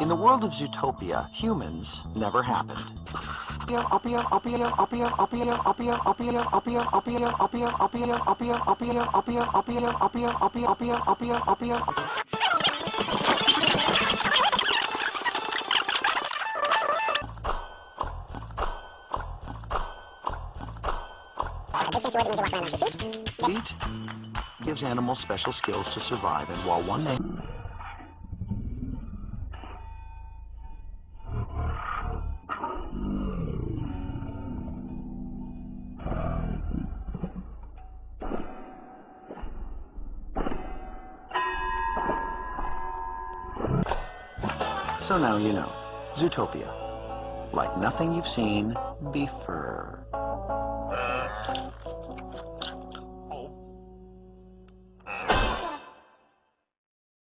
In the world of Zootopia, humans never happened. Feet gives animals special skills to survive, and while one may So now you know. Zootopia. Like nothing you've seen before.